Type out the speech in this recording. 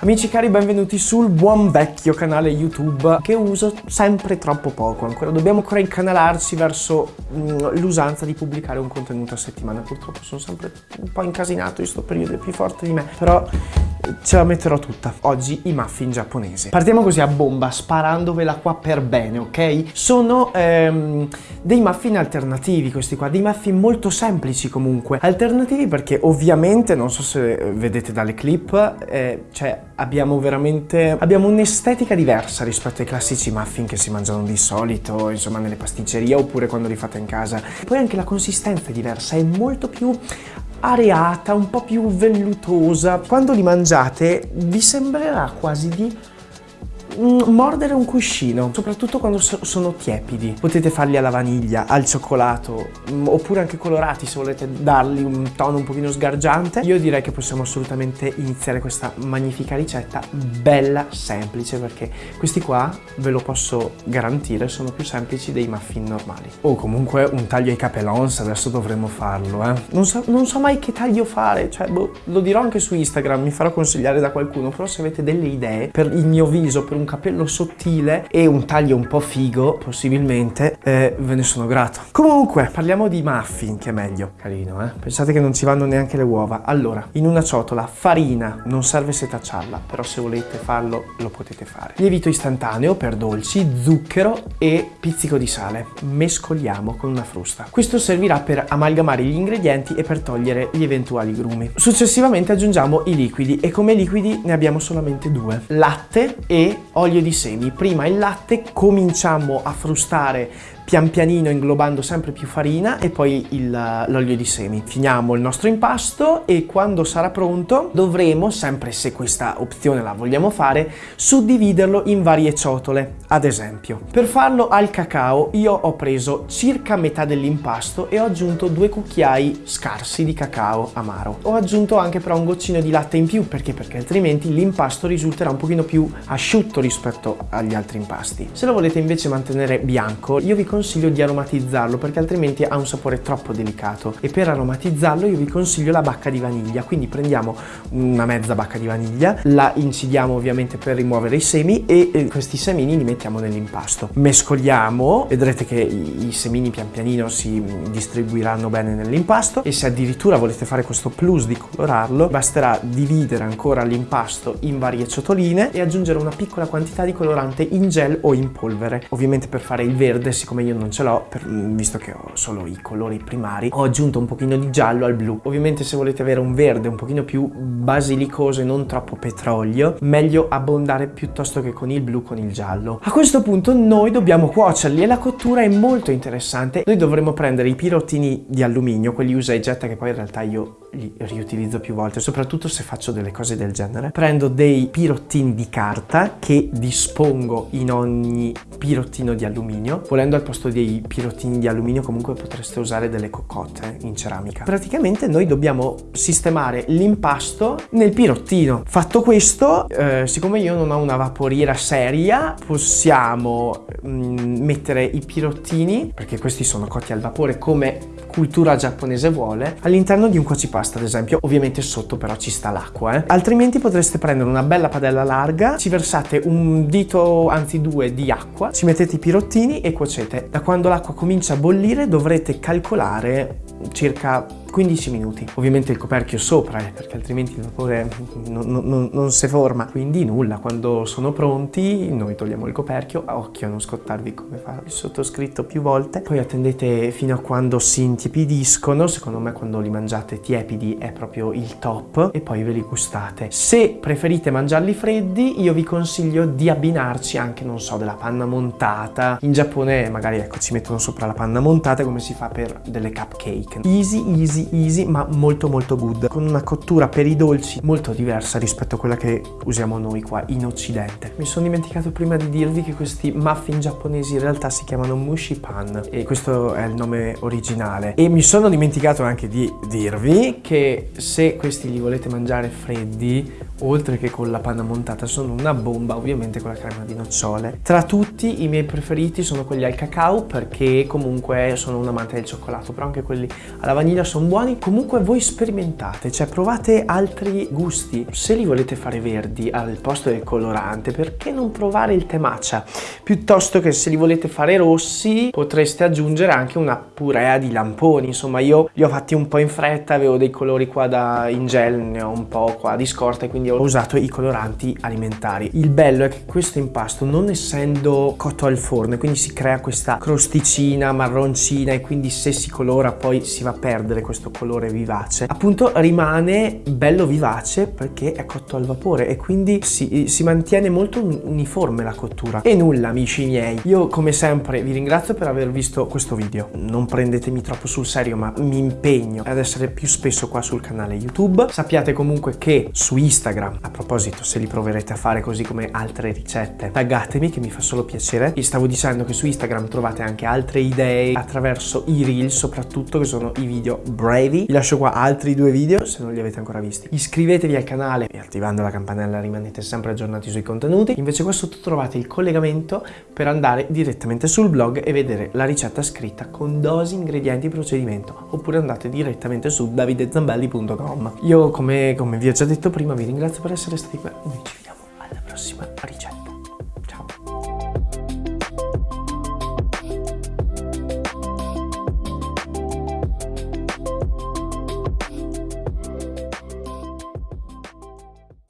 Amici cari, benvenuti sul buon vecchio canale YouTube che uso sempre troppo poco ancora. Dobbiamo ancora incanalarci verso mm, l'usanza di pubblicare un contenuto a settimana. Purtroppo sono sempre un po' incasinato in questo periodo, è più forte di me. Però ce la metterò tutta. Oggi i muffin giapponesi. Partiamo così a bomba, sparandovela qua per bene, ok? Sono ehm, dei muffin alternativi questi qua, dei muffin molto semplici comunque. Alternativi perché ovviamente, non so se vedete dalle clip, eh, cioè abbiamo veramente, abbiamo un'estetica diversa rispetto ai classici muffin che si mangiano di solito, insomma nelle pasticcerie oppure quando li fate in casa. Poi anche la consistenza è diversa, è molto più areata, un po' più vellutosa. Quando li mangiate vi sembrerà quasi di mordere un cuscino, soprattutto quando so sono tiepidi. Potete farli alla vaniglia, al cioccolato, mm, oppure anche colorati se volete dargli un tono un pochino sgargiante. Io direi che possiamo assolutamente iniziare questa magnifica ricetta, bella, semplice, perché questi qua, ve lo posso garantire, sono più semplici dei muffin normali. O comunque un taglio ai capelons, adesso dovremmo farlo, eh. Non so, non so mai che taglio fare, cioè, boh, lo dirò anche su Instagram, mi farò consigliare da qualcuno, però se avete delle idee per il mio viso, per un capello sottile e un taglio un po' figo, possibilmente, eh, ve ne sono grato. Comunque, parliamo di muffin, che è meglio. Carino, eh? Pensate che non ci vanno neanche le uova. Allora, in una ciotola, farina, non serve setacciarla, però se volete farlo, lo potete fare. Lievito istantaneo per dolci, zucchero e pizzico di sale. Mescoliamo con una frusta. Questo servirà per amalgamare gli ingredienti e per togliere gli eventuali grumi. Successivamente aggiungiamo i liquidi e come liquidi ne abbiamo solamente due. Latte e olio di semi. Prima il latte, cominciamo a frustare pian pianino inglobando sempre più farina e poi l'olio di semi. Finiamo il nostro impasto e quando sarà pronto dovremo, sempre se questa opzione la vogliamo fare, suddividerlo in varie ciotole. Ad esempio, per farlo al cacao io ho preso circa metà dell'impasto e ho aggiunto due cucchiai scarsi di cacao amaro. Ho aggiunto anche però un goccino di latte in più, perché? Perché altrimenti l'impasto risulterà un pochino più asciutto rispetto agli altri impasti. Se lo volete invece mantenere bianco, io vi consiglio consiglio di aromatizzarlo perché altrimenti ha un sapore troppo delicato. E per aromatizzarlo io vi consiglio la bacca di vaniglia. Quindi prendiamo una mezza bacca di vaniglia la incidiamo ovviamente per rimuovere i semi e questi semini li mettiamo nell'impasto. Mescoliamo vedrete che i, semini pian pianino si distribuiranno bene nell'impasto e se addirittura volete fare questo plus di colorarlo basterà dividere ancora l'impasto in varie ciotoline e aggiungere una piccola quantità di colorante in gel o in polvere. Ovviamente per fare il verde siccome io non ce l'ho, visto che ho solo i colori primari, ho aggiunto un pochino di giallo al blu. Ovviamente se volete avere un verde un pochino più basilicoso e non troppo petrolio, meglio abbondare piuttosto che con il blu con il giallo. A questo punto noi dobbiamo cuocerli e la cottura è molto interessante. Noi dovremo prendere i pirottini di alluminio, quelli usa e getta che poi in realtà io li riutilizzo più volte, soprattutto se faccio delle cose del genere. Prendo dei pirottini di carta che dispongo in ogni pirottino di alluminio. Volendo al posto dei pirottini di alluminio comunque potreste usare delle cocotte in ceramica. Praticamente noi dobbiamo sistemare l'impasto nel pirottino. Fatto questo, eh, siccome io non ho una vaporiera seria, possiamo mh, mm, mettere i pirottini, perché questi sono cotti al vapore come cultura giapponese vuole, all'interno di un cuocipasta ad esempio, ovviamente sotto però ci sta l'acqua, eh. altrimenti potreste prendere una bella padella larga, ci versate un dito, anzi due, di acqua, ci mettete i pirottini e cuocete. Da quando l'acqua comincia a bollire dovrete calcolare circa 15 minuti. Ovviamente il coperchio sopra, eh, perché altrimenti il vapore non, non, non, si forma. Quindi nulla, quando sono pronti noi togliamo il coperchio, occhio a non scottarvi come fa il sottoscritto più volte. Poi attendete fino a quando si intiepidiscono, secondo me quando li mangiate tiepidi è proprio il top, e poi ve li gustate. Se preferite mangiarli freddi, io vi consiglio di abbinarci anche, non so, della panna montata. In Giappone magari ecco ci mettono sopra la panna montata come si fa per delle cupcake. Easy, easy easy easy ma molto molto good. Con una cottura per i dolci molto diversa rispetto a quella che usiamo noi qua in occidente. Mi sono dimenticato prima di dirvi che questi muffin giapponesi in realtà si chiamano mushi pan e questo è il nome originale. E mi sono dimenticato anche di dirvi che se questi li volete mangiare freddi oltre che con la panna montata sono una bomba ovviamente con la crema di nocciole. Tra tutti i miei preferiti sono quelli al cacao perché comunque sono un amante del cioccolato però anche quelli alla vaniglia sono buoni. Comunque voi sperimentate cioè provate altri gusti. Se li volete fare verdi al posto del colorante perché non provare il tè matcha piuttosto che se li volete fare rossi potreste aggiungere anche una purea di lamponi. Insomma io li ho fatti un po' in fretta avevo dei colori qua da in gel ne ho un po' qua di scorta e quindi ho usato i coloranti alimentari. Il bello è che questo impasto non essendo cotto al forno quindi si crea questa crosticina marroncina e quindi se si colora poi si va a perdere questo colore vivace appunto rimane bello vivace perché è cotto al vapore e quindi si, si mantiene molto uniforme la cottura. E nulla amici miei. Io come sempre vi ringrazio per aver visto questo video. Non prendetemi troppo sul serio ma mi impegno ad essere più spesso qua sul canale youtube. Sappiate comunque che su instagram a proposito se li proverete a fare così come altre ricette taggatemi che mi fa solo piacere. Vi stavo dicendo che su instagram trovate anche altre idee attraverso i reel soprattutto che sono i video brevi. Vi lascio qua altri due video se non li avete ancora visti. Iscrivetevi al canale e attivando la campanella rimanete sempre aggiornati sui contenuti. Invece qua sotto trovate il collegamento per andare direttamente sul blog e vedere la ricetta scritta con dosi, ingredienti e procedimento oppure andate direttamente su davidezambelli.com io come, come vi ho già detto prima vi ringrazio per essere stati qui. E noi ci vediamo alla prossima ricetta